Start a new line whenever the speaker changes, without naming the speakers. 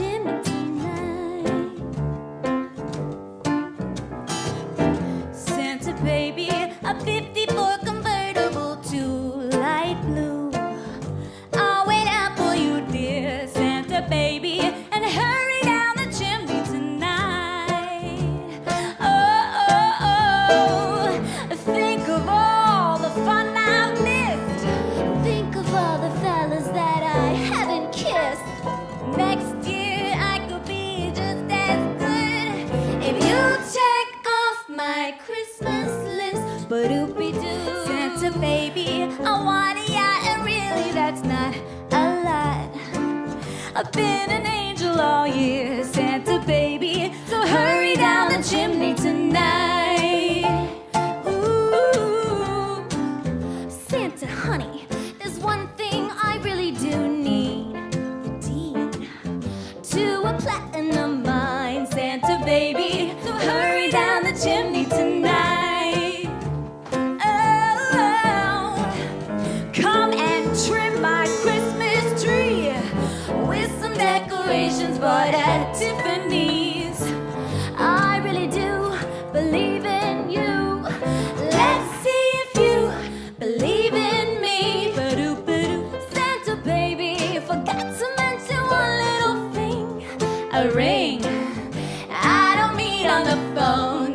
down oopie doo, Santa baby, I want a yacht, and really that's not a lot. I've been an angel all year, Santa baby. So hurry down the chimney tonight. Ooh, Santa honey, there's one thing I really do need. The deed to a platinum decorations bought at Tiffany's. I really do believe in you. Let's see if you believe in me. Santa baby, forgot to mention one little thing. A ring. I don't mean on the phone,